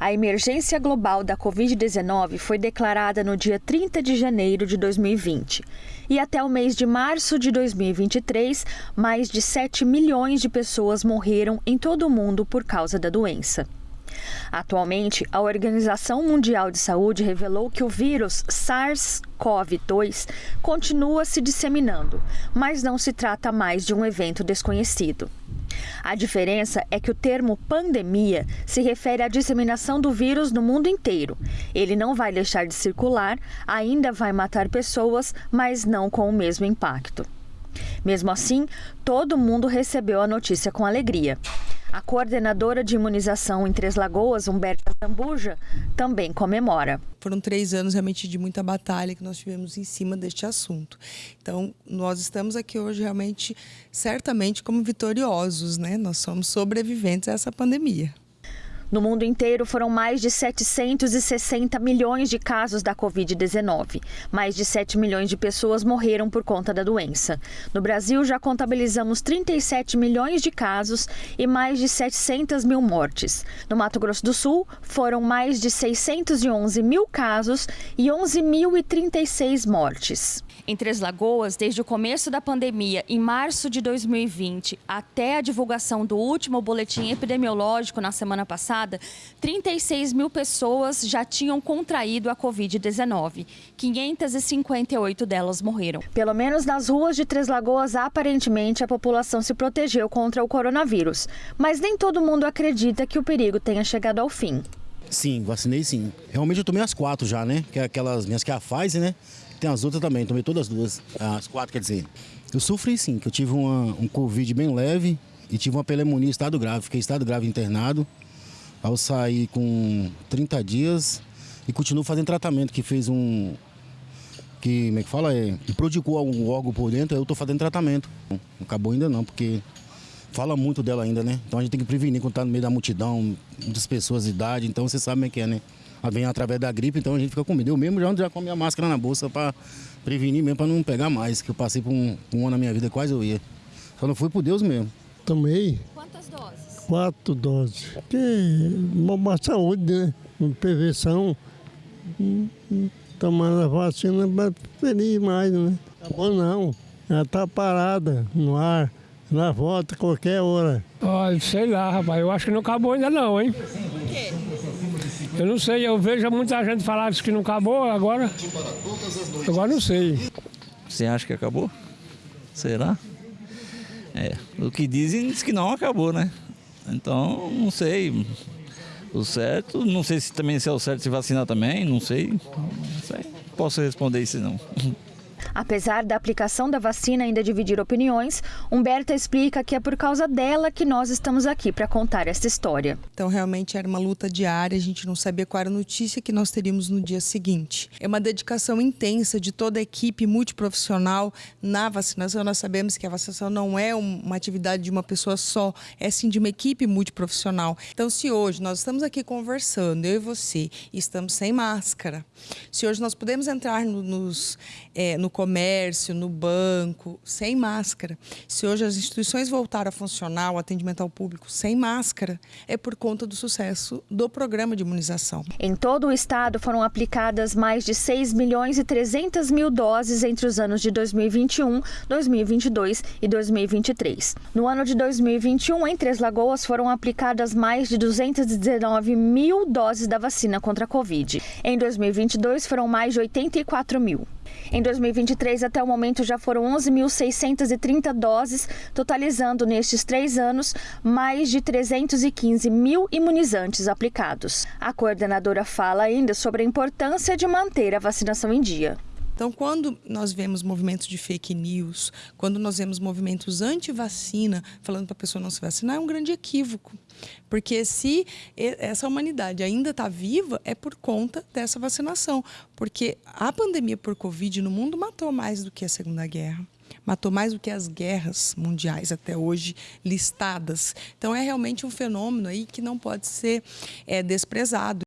A emergência global da Covid-19 foi declarada no dia 30 de janeiro de 2020. E até o mês de março de 2023, mais de 7 milhões de pessoas morreram em todo o mundo por causa da doença. Atualmente, a Organização Mundial de Saúde revelou que o vírus SARS-CoV-2 continua se disseminando, mas não se trata mais de um evento desconhecido. A diferença é que o termo pandemia se refere à disseminação do vírus no mundo inteiro. Ele não vai deixar de circular, ainda vai matar pessoas, mas não com o mesmo impacto. Mesmo assim, todo mundo recebeu a notícia com alegria. A coordenadora de imunização em Três Lagoas, Humberta Zambuja, também comemora. Foram três anos realmente de muita batalha que nós tivemos em cima deste assunto. Então, nós estamos aqui hoje realmente, certamente, como vitoriosos, né? Nós somos sobreviventes a essa pandemia. No mundo inteiro foram mais de 760 milhões de casos da Covid-19. Mais de 7 milhões de pessoas morreram por conta da doença. No Brasil, já contabilizamos 37 milhões de casos e mais de 700 mil mortes. No Mato Grosso do Sul, foram mais de 611 mil casos e 11.036 mortes. Em Três Lagoas, desde o começo da pandemia, em março de 2020, até a divulgação do último boletim epidemiológico na semana passada, 36 mil pessoas já tinham contraído a Covid-19. 558 delas morreram. Pelo menos nas ruas de Três Lagoas, aparentemente, a população se protegeu contra o coronavírus. Mas nem todo mundo acredita que o perigo tenha chegado ao fim. Sim, vacinei sim. Realmente eu tomei as quatro já, né? Que é aquelas minhas que é a Pfizer, né? Tem as outras também, tomei todas as duas, as quatro quer dizer. Eu sofri sim, que eu tive uma, um Covid bem leve e tive uma pneumonia estado grave. Fiquei estado grave internado. Ao sair com 30 dias e continuo fazendo tratamento, que fez um. Que, como é que fala? É, que prodigou um órgão por dentro, eu estou fazendo tratamento. Não acabou ainda não, porque fala muito dela ainda, né? Então a gente tem que prevenir quando está no meio da multidão, muitas pessoas de idade, então você sabe como é que é, né? vem através da gripe, então a gente fica com medo. Eu mesmo já, já com a minha máscara na bolsa para prevenir mesmo, para não pegar mais, que eu passei por um, um ano na minha vida, quase eu ia. Só não fui por Deus mesmo. Tomei. Quatro doses. Que uma, saúde, né? Uma prevenção. Tomando a vacina para feliz mais, né? Tá bom não. Ela tá parada no ar. Na volta qualquer hora. Olha, sei lá, rapaz. Eu acho que não acabou ainda não, hein? Por quê? Eu não sei, eu vejo muita gente falar que não acabou, agora. Agora não sei. Você acha que acabou? Será? É, o que dizem diz que não acabou, né? Então, não sei. O certo, não sei se também se é o certo se vacinar também, não sei. Não sei. Posso responder isso não. Apesar da aplicação da vacina ainda dividir opiniões, Humberta explica que é por causa dela que nós estamos aqui para contar essa história. Então, realmente era uma luta diária, a gente não sabia qual era a notícia que nós teríamos no dia seguinte. É uma dedicação intensa de toda a equipe multiprofissional na vacinação. Nós sabemos que a vacinação não é uma atividade de uma pessoa só, é sim de uma equipe multiprofissional. Então, se hoje nós estamos aqui conversando, eu e você, estamos sem máscara, se hoje nós podemos entrar no, nos, é, no comércio, comércio, no banco, sem máscara. Se hoje as instituições voltaram a funcionar, o atendimento ao público sem máscara, é por conta do sucesso do programa de imunização. Em todo o estado foram aplicadas mais de 6 milhões e 300 mil doses entre os anos de 2021, 2022 e 2023. No ano de 2021, em Três Lagoas, foram aplicadas mais de 219 mil doses da vacina contra a Covid. Em 2022, foram mais de 84 mil. Em 2023, até o momento, já foram 11.630 doses, totalizando nestes três anos mais de 315 mil imunizantes aplicados. A coordenadora fala ainda sobre a importância de manter a vacinação em dia. Então, quando nós vemos movimentos de fake news, quando nós vemos movimentos anti-vacina, falando para a pessoa não se vacinar, é um grande equívoco. Porque se essa humanidade ainda está viva, é por conta dessa vacinação. Porque a pandemia por Covid no mundo matou mais do que a Segunda Guerra matou mais do que as guerras mundiais até hoje listadas. Então é realmente um fenômeno aí que não pode ser é, desprezado.